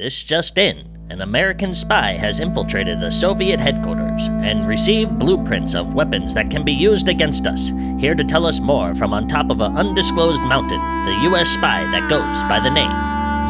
This just in. An American spy has infiltrated the Soviet headquarters and received blueprints of weapons that can be used against us. Here to tell us more from on top of an undisclosed mountain, the U.S. spy that goes by the name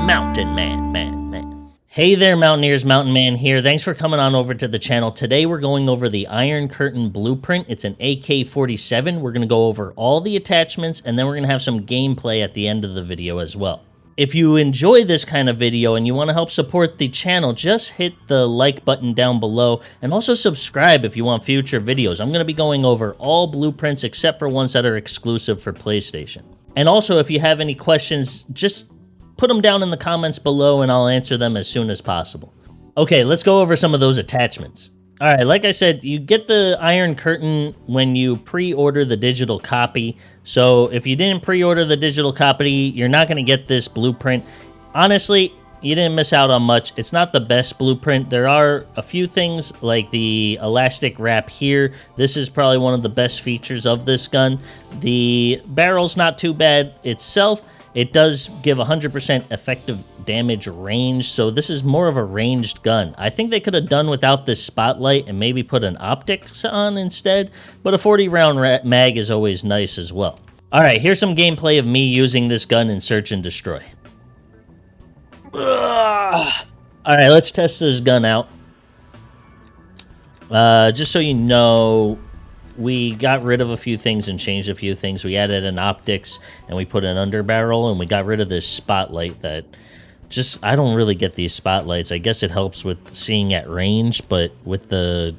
Mountain Man, Man, Man. Hey there, Mountaineers, Mountain Man here. Thanks for coming on over to the channel. Today we're going over the Iron Curtain Blueprint. It's an AK-47. We're going to go over all the attachments, and then we're going to have some gameplay at the end of the video as well. If you enjoy this kind of video and you want to help support the channel, just hit the like button down below and also subscribe if you want future videos. I'm going to be going over all blueprints except for ones that are exclusive for PlayStation. And also, if you have any questions, just put them down in the comments below and I'll answer them as soon as possible. Okay, let's go over some of those attachments. All right, like I said, you get the Iron Curtain when you pre-order the digital copy. So if you didn't pre-order the digital copy, you're not going to get this blueprint. Honestly, you didn't miss out on much. It's not the best blueprint. There are a few things like the elastic wrap here. This is probably one of the best features of this gun. The barrel's not too bad itself. It does give 100% effective damage range, so this is more of a ranged gun. I think they could have done without this spotlight and maybe put an optics on instead, but a 40 round mag is always nice as well. Alright, here's some gameplay of me using this gun in Search and Destroy. Alright, let's test this gun out. Uh, just so you know, we got rid of a few things and changed a few things. We added an optics and we put an underbarrel and we got rid of this spotlight that just I don't really get these spotlights. I guess it helps with seeing at range, but with the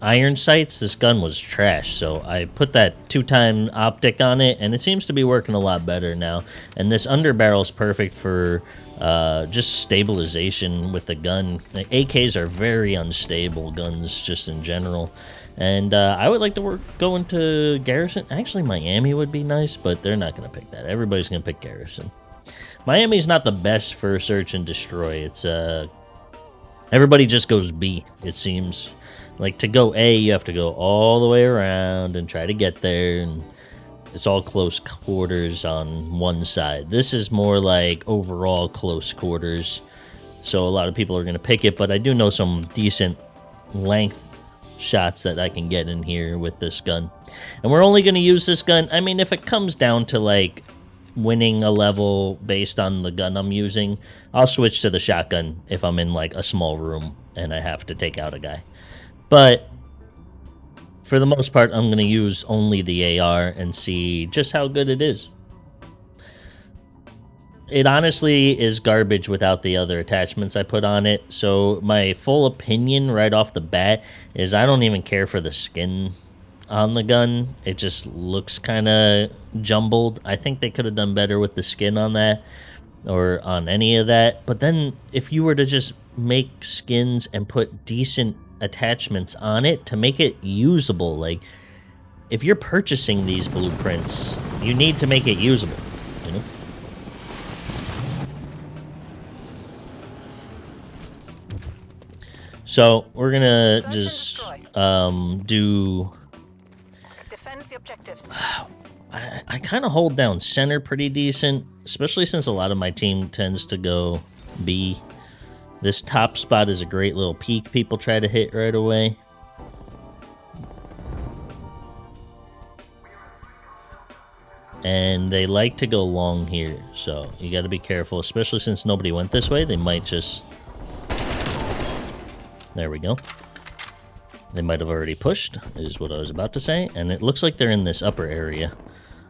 iron sights, this gun was trash. So I put that two-time optic on it and it seems to be working a lot better now. And this underbarrel is perfect for uh, just stabilization with the gun. AKs are very unstable guns just in general. And uh, I would like to work go into Garrison. Actually, Miami would be nice, but they're not going to pick that. Everybody's going to pick Garrison. Miami's not the best for search and destroy. It's uh, everybody just goes B. It seems like to go A, you have to go all the way around and try to get there, and it's all close quarters on one side. This is more like overall close quarters, so a lot of people are going to pick it. But I do know some decent length shots that I can get in here with this gun. And we're only going to use this gun, I mean, if it comes down to, like, winning a level based on the gun I'm using, I'll switch to the shotgun if I'm in, like, a small room and I have to take out a guy. But for the most part, I'm going to use only the AR and see just how good it is it honestly is garbage without the other attachments I put on it. So my full opinion right off the bat is I don't even care for the skin on the gun. It just looks kind of jumbled. I think they could have done better with the skin on that or on any of that. But then if you were to just make skins and put decent attachments on it to make it usable, like if you're purchasing these blueprints, you need to make it usable. So we're gonna just um, do. Defend the objectives. I, I kind of hold down center pretty decent, especially since a lot of my team tends to go B. This top spot is a great little peak people try to hit right away. And they like to go long here, so you got to be careful, especially since nobody went this way. They might just there we go. They might have already pushed, is what I was about to say. And it looks like they're in this upper area.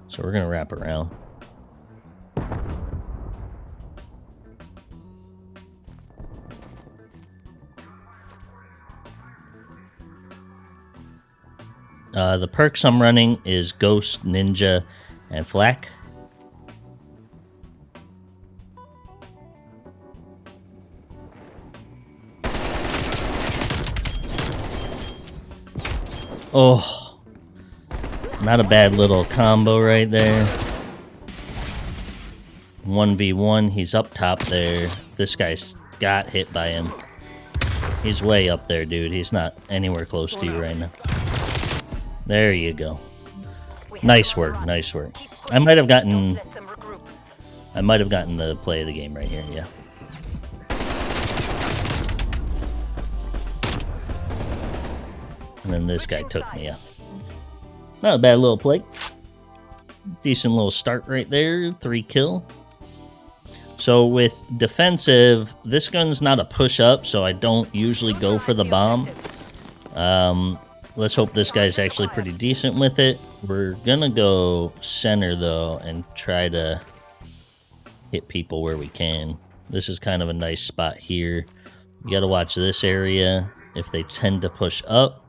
So we're going to wrap around. Uh, the perks I'm running is Ghost, Ninja, and Flak. Oh. Not a bad little combo right there. 1v1, he's up top there. This guy's got hit by him. He's way up there, dude. He's not anywhere close to you right now. There you go. Nice work, nice work. I might have gotten... I might have gotten the play of the game right here, yeah. And then this guy took me out. Not a bad little play. Decent little start right there. Three kill. So with defensive, this gun's not a push up, so I don't usually go for the bomb. Um, let's hope this guy's actually pretty decent with it. We're gonna go center though and try to hit people where we can. This is kind of a nice spot here. You gotta watch this area if they tend to push up.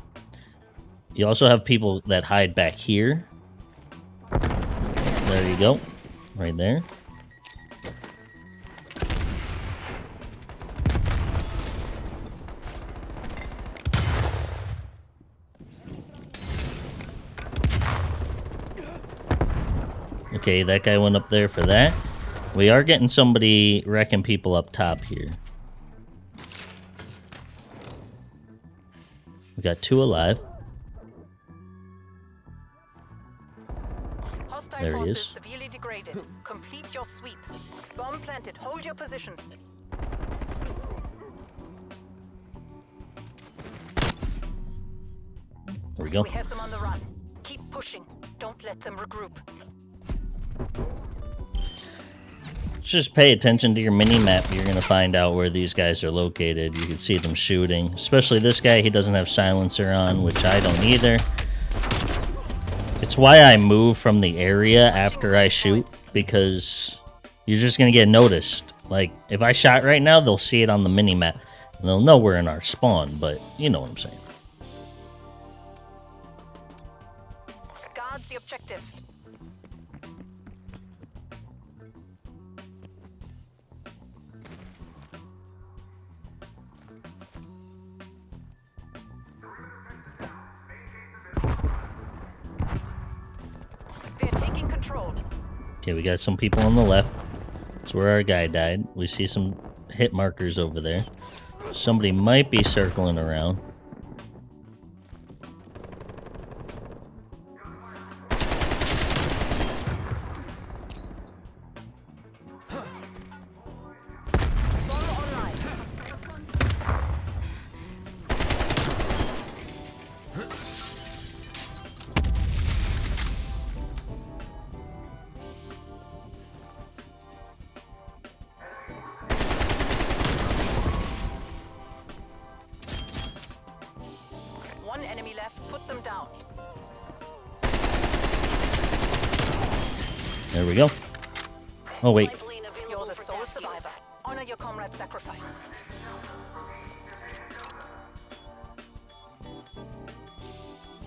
You also have people that hide back here. There you go. Right there. Okay, that guy went up there for that. We are getting somebody wrecking people up top here. We got two alive. Hostile There he forces is. severely degraded. Complete your sweep. Bomb planted. Hold your positions. There we go. We have them on the run. Keep pushing. Don't let them regroup. Just pay attention to your mini map. You're gonna find out where these guys are located. You can see them shooting. Especially this guy. He doesn't have silencer on, which I don't either. It's why I move from the area after I shoot because you're just gonna get noticed. Like if I shot right now, they'll see it on the mini map and they'll know we're in our spawn. But you know what I'm saying. Guards the objective. Taking control. Okay, we got some people on the left. That's where our guy died. We see some hit markers over there. Somebody might be circling around. Oh, wait. You're the sole survivor. Honor your comrade's sacrifice.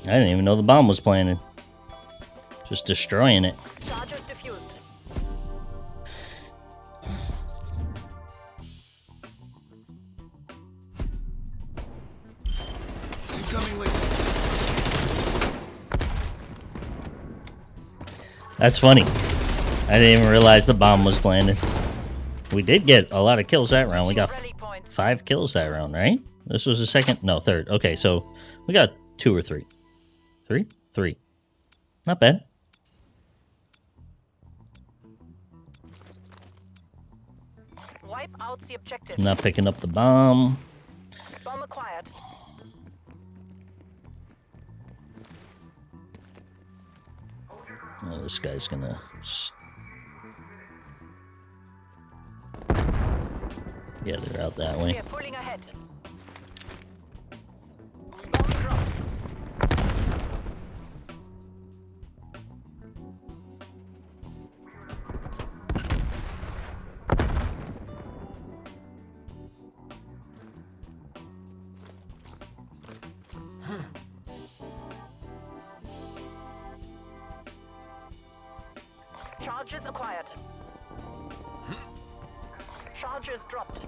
I didn't even know the bomb was planted. Just destroying it. Charges diffused. Incoming. That's funny. I didn't even realize the bomb was planted. We did get a lot of kills that round. We got Switching rally points. five kills that round, right? This was the second? No, third. Okay, so we got two or three. Three? Three. Not bad. Wipe out the objective. Not picking up the bomb. Bomb acquired. Oh, this guy's gonna. Yeah, they're out that way. Charges acquired. Charges dropped.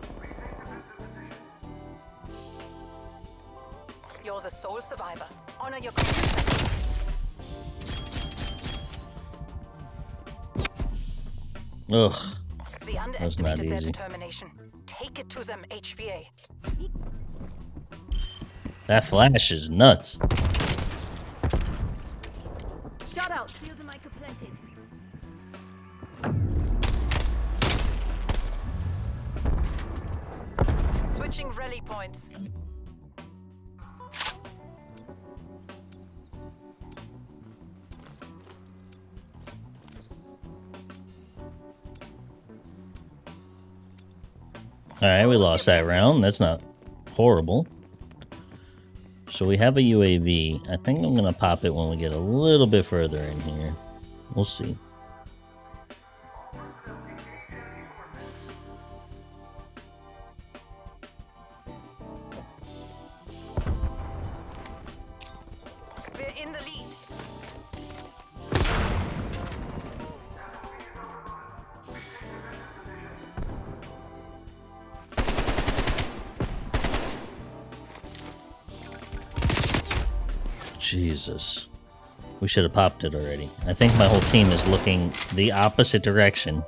You're the sole survivor. Honor your sacrifice. Ugh. We underestimated their determination. Take it to them, HVA. That flash is nuts. Rally points. Alright, we lost that round. That's not horrible. So we have a UAV. I think I'm going to pop it when we get a little bit further in here. We'll see. Jesus. We should have popped it already. I think my whole team is looking the opposite direction.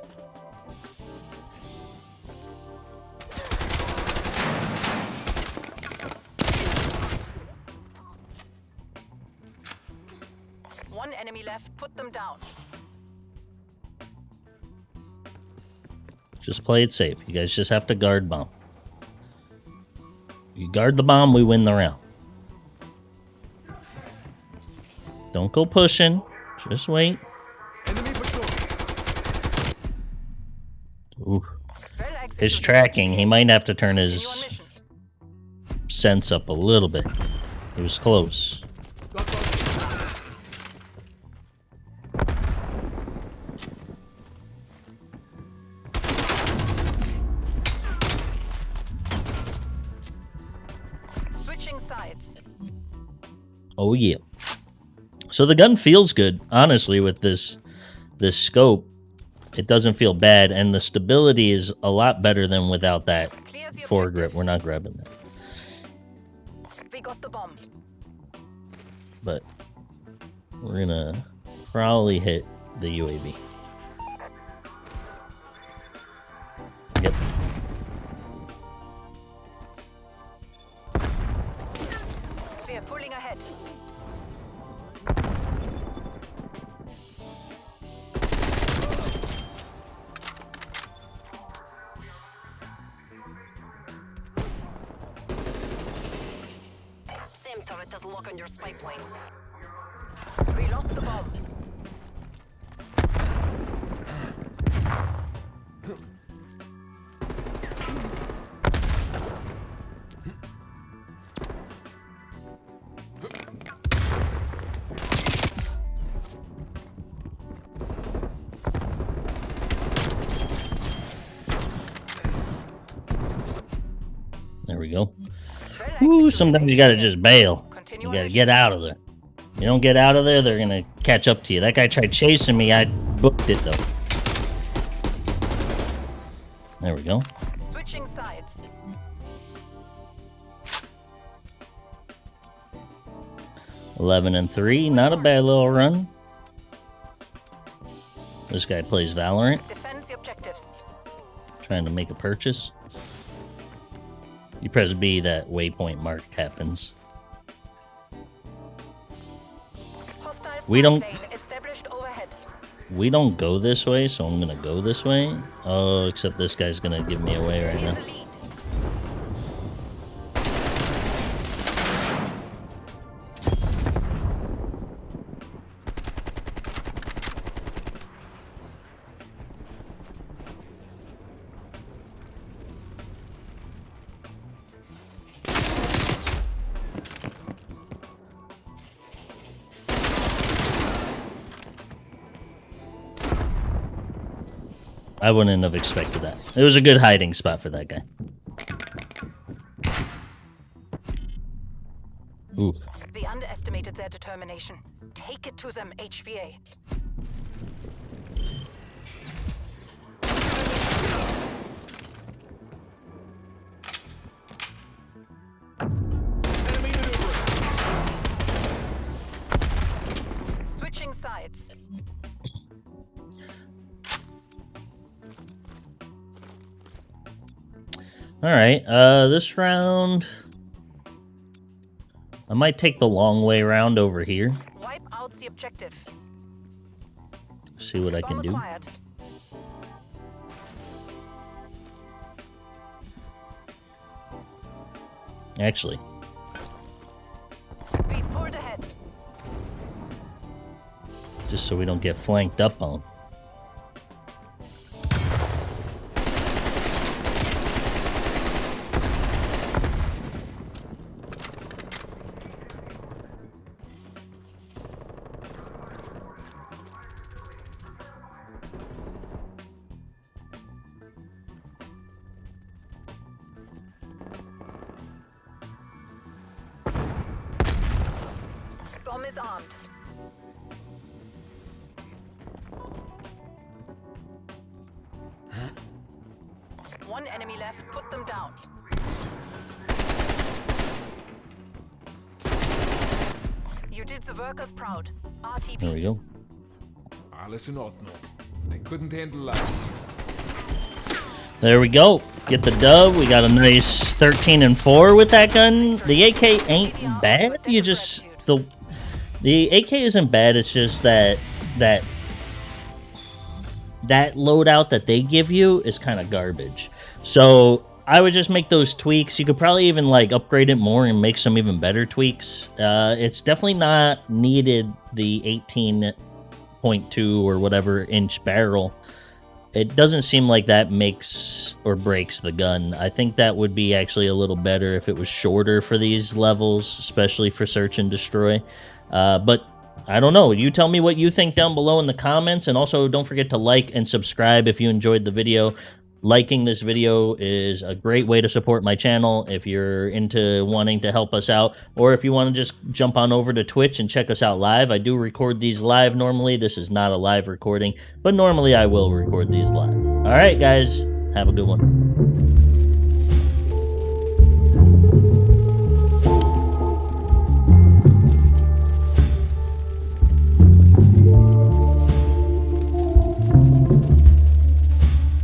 One enemy left. Put them down. Just play it safe. You guys just have to guard bomb. You guard the bomb, we win the round. Don't go pushing. Just wait. Ooh. Well His tracking, he might have to turn his sense up a little bit. He was close. Switching sides. Oh yeah. So the gun feels good, honestly, with this this scope. It doesn't feel bad, and the stability is a lot better than without that foregrip. We're not grabbing that. We got the bomb. But we're gonna probably hit the UAV. Turret has lock on your spy plane. We lost the bomb. There we go. Ooh, sometimes you gotta just bail. You gotta get out of there. You don't get out of there, they're gonna catch up to you. That guy tried chasing me. I booked it though. There we go. Switching sides. Eleven and three, not a bad little run. This guy plays Valorant, Defend the objectives. trying to make a purchase. You press B, that waypoint mark happens. We don't- plane established overhead. We don't go this way, so I'm gonna go this way. Oh, except this guy's gonna give me away right now. I wouldn't have expected that. It was a good hiding spot for that guy. Oof. We underestimated their determination. Take it to them, HVA. Switching sides. All right. Uh, this round, I might take the long way round over here. Wipe out the objective. See what I can do. Actually, just so we don't get flanked up on. Bomb is armed. One enemy left. Put them down. You did the workers proud. RTB. There we go. Alles in Ordnung. They couldn't handle us. There we go. Get the dub. We got a nice 13 and 4 with that gun. The AK ain't bad. You just the the AK isn't bad. It's just that that that loadout that they give you is kind of garbage. So I would just make those tweaks. You could probably even like upgrade it more and make some even better tweaks. Uh, it's definitely not needed the 18.2 or whatever inch barrel it doesn't seem like that makes or breaks the gun. I think that would be actually a little better if it was shorter for these levels, especially for search and destroy. Uh, but I don't know. You tell me what you think down below in the comments, and also don't forget to like and subscribe if you enjoyed the video. Liking this video is a great way to support my channel if you're into wanting to help us out, or if you want to just jump on over to Twitch and check us out live. I do record these live normally. This is not a live recording, but normally I will record these live. All right, guys, have a good one.